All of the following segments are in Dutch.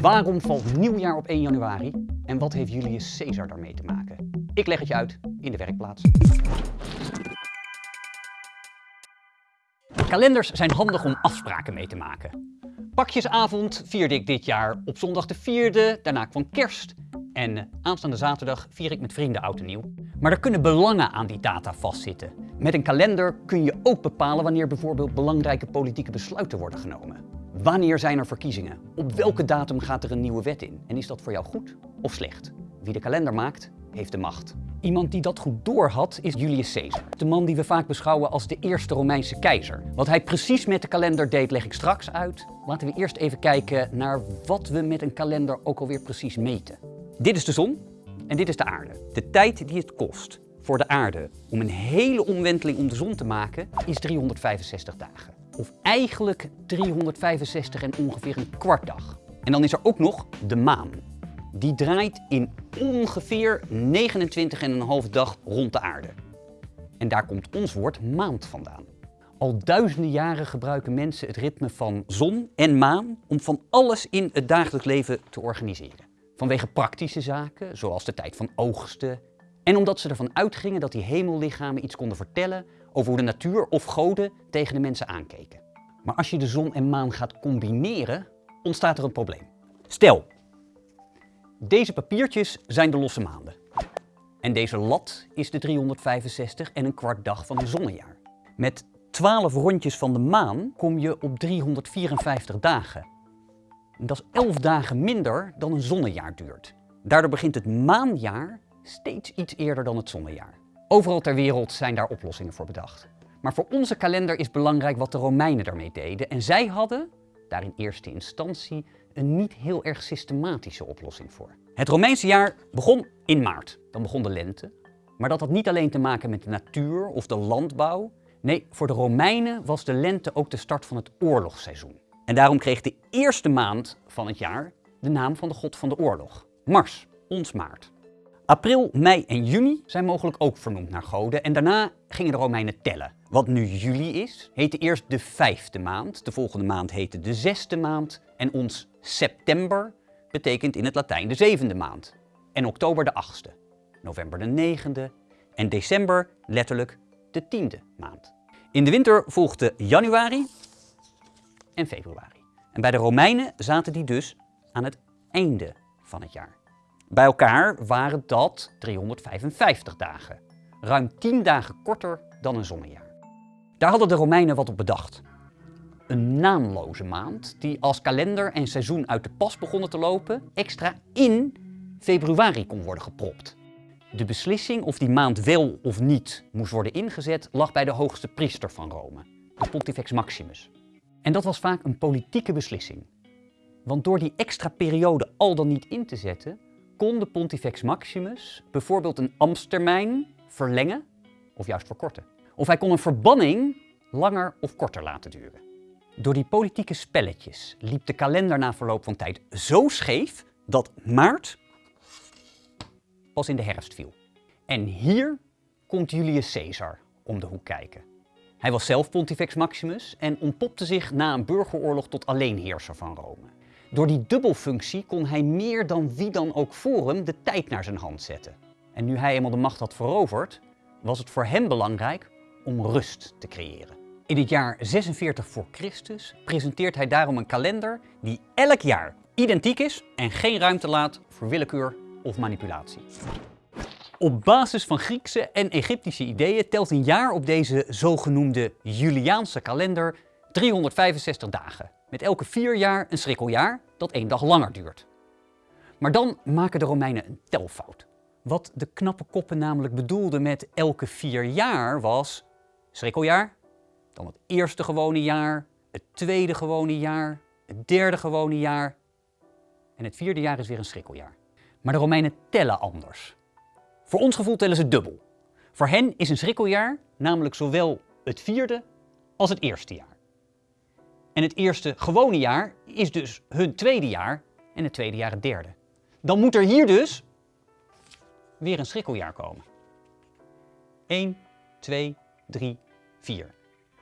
Waarom valt nieuwjaar op 1 januari? En wat heeft Julius Caesar daarmee te maken? Ik leg het je uit in de werkplaats. Kalenders zijn handig om afspraken mee te maken. Pakjesavond vierde ik dit jaar op zondag de 4e, daarna kwam kerst en aanstaande zaterdag vier ik met vrienden oud en nieuw. Maar er kunnen belangen aan die data vastzitten. Met een kalender kun je ook bepalen wanneer bijvoorbeeld belangrijke politieke besluiten worden genomen. Wanneer zijn er verkiezingen? Op welke datum gaat er een nieuwe wet in? En is dat voor jou goed of slecht? Wie de kalender maakt, heeft de macht. Iemand die dat goed doorhad is Julius Caesar. De man die we vaak beschouwen als de eerste Romeinse keizer. Wat hij precies met de kalender deed leg ik straks uit. Laten we eerst even kijken naar wat we met een kalender ook alweer precies meten. Dit is de zon en dit is de aarde. De tijd die het kost voor de aarde om een hele omwenteling om de zon te maken is 365 dagen. Of eigenlijk 365 en ongeveer een kwart dag. En dan is er ook nog de maan. Die draait in ongeveer 29,5 dag rond de aarde. En daar komt ons woord maand vandaan. Al duizenden jaren gebruiken mensen het ritme van zon en maan om van alles in het dagelijks leven te organiseren. Vanwege praktische zaken, zoals de tijd van oogsten. En omdat ze ervan uitgingen dat die hemellichamen iets konden vertellen over hoe de natuur of goden tegen de mensen aankeken. Maar als je de zon en maan gaat combineren, ontstaat er een probleem. Stel, deze papiertjes zijn de losse maanden. En deze lat is de 365 en een kwart dag van een zonnejaar. Met 12 rondjes van de maan kom je op 354 dagen. Dat is 11 dagen minder dan een zonnejaar duurt. Daardoor begint het maanjaar steeds iets eerder dan het zonnejaar. Overal ter wereld zijn daar oplossingen voor bedacht. Maar voor onze kalender is belangrijk wat de Romeinen daarmee deden. En zij hadden, daar in eerste instantie, een niet heel erg systematische oplossing voor. Het Romeinse jaar begon in maart. Dan begon de lente. Maar dat had niet alleen te maken met de natuur of de landbouw. Nee, voor de Romeinen was de lente ook de start van het oorlogsseizoen. En daarom kreeg de eerste maand van het jaar de naam van de god van de oorlog. Mars, ons maart. April, mei en juni zijn mogelijk ook vernoemd naar goden en daarna gingen de Romeinen tellen. Wat nu juli is, heette eerst de vijfde maand, de volgende maand heette de zesde maand en ons september betekent in het Latijn de zevende maand. En oktober de achtste, november de negende en december letterlijk de tiende maand. In de winter volgde januari en februari. En bij de Romeinen zaten die dus aan het einde van het jaar. Bij elkaar waren dat 355 dagen. Ruim 10 dagen korter dan een zonnejaar. Daar hadden de Romeinen wat op bedacht. Een naamloze maand die als kalender en seizoen uit de pas begonnen te lopen, extra in februari kon worden gepropt. De beslissing of die maand wel of niet moest worden ingezet lag bij de hoogste priester van Rome, de Pontifex Maximus. En dat was vaak een politieke beslissing. Want door die extra periode al dan niet in te zetten, kon de Pontifex Maximus bijvoorbeeld een ambtstermijn verlengen of juist verkorten. Of hij kon een verbanning langer of korter laten duren. Door die politieke spelletjes liep de kalender na verloop van tijd zo scheef dat maart pas in de herfst viel. En hier komt Julius Caesar om de hoek kijken. Hij was zelf Pontifex Maximus en ontpopte zich na een burgeroorlog tot alleenheerser van Rome. Door die dubbelfunctie kon hij meer dan wie dan ook voor hem de tijd naar zijn hand zetten. En nu hij eenmaal de macht had veroverd, was het voor hem belangrijk om rust te creëren. In het jaar 46 voor Christus presenteert hij daarom een kalender die elk jaar identiek is en geen ruimte laat voor willekeur of manipulatie. Op basis van Griekse en Egyptische ideeën telt een jaar op deze zogenoemde Juliaanse kalender 365 dagen. Met elke vier jaar een schrikkeljaar dat één dag langer duurt. Maar dan maken de Romeinen een telfout. Wat de knappe koppen namelijk bedoelden met elke vier jaar was schrikkeljaar, dan het eerste gewone jaar, het tweede gewone jaar, het derde gewone jaar en het vierde jaar is weer een schrikkeljaar. Maar de Romeinen tellen anders. Voor ons gevoel tellen ze dubbel. Voor hen is een schrikkeljaar namelijk zowel het vierde als het eerste jaar. En het eerste gewone jaar is dus hun tweede jaar en het tweede jaar het derde. Dan moet er hier dus weer een schrikkeljaar komen. 1, 2, 3, 4.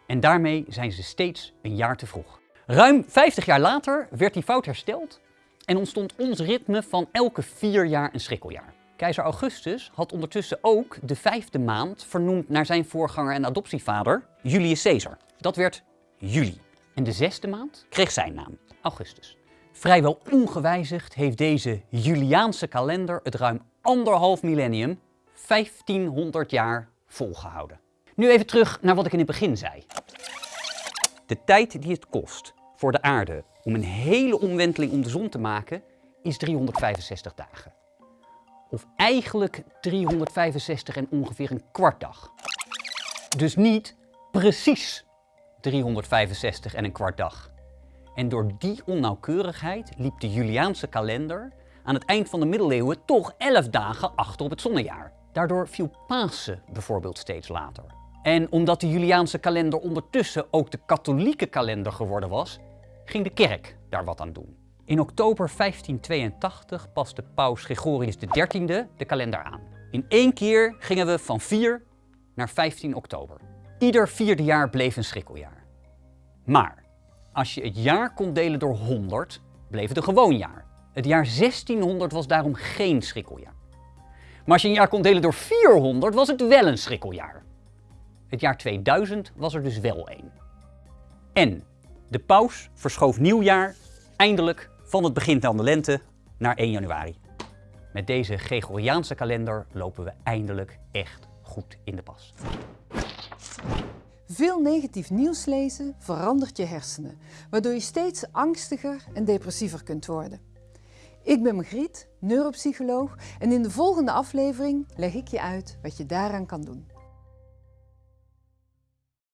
En daarmee zijn ze steeds een jaar te vroeg. Ruim 50 jaar later werd die fout hersteld en ontstond ons ritme van elke vier jaar een schrikkeljaar. Keizer Augustus had ondertussen ook de vijfde maand vernoemd naar zijn voorganger en adoptievader, Julius Caesar. Dat werd juli. En de zesde maand kreeg zijn naam, Augustus. Vrijwel ongewijzigd heeft deze Juliaanse kalender het ruim anderhalf millennium, 1500 jaar, volgehouden. Nu even terug naar wat ik in het begin zei. De tijd die het kost voor de aarde om een hele omwenteling om de zon te maken is 365 dagen. Of eigenlijk 365 en ongeveer een kwart dag. Dus niet precies 365 en een kwart dag. En door die onnauwkeurigheid liep de Juliaanse kalender aan het eind van de middeleeuwen toch 11 dagen achter op het zonnejaar. Daardoor viel Pasen bijvoorbeeld steeds later. En omdat de Juliaanse kalender ondertussen ook de katholieke kalender geworden was, ging de kerk daar wat aan doen. In oktober 1582 paste paus Gregorius XIII de kalender aan. In één keer gingen we van 4 naar 15 oktober. Ieder vierde jaar bleef een schrikkeljaar. Maar als je het jaar kon delen door 100, bleef het een gewoon jaar. Het jaar 1600 was daarom geen schrikkeljaar. Maar als je een jaar kon delen door 400, was het wel een schrikkeljaar. Het jaar 2000 was er dus wel één. En de paus verschoof nieuwjaar eindelijk van het begin van de lente naar 1 januari. Met deze Gregoriaanse kalender lopen we eindelijk echt goed in de pas. Veel negatief nieuws lezen verandert je hersenen, waardoor je steeds angstiger en depressiever kunt worden. Ik ben Margriet, neuropsycholoog en in de volgende aflevering leg ik je uit wat je daaraan kan doen.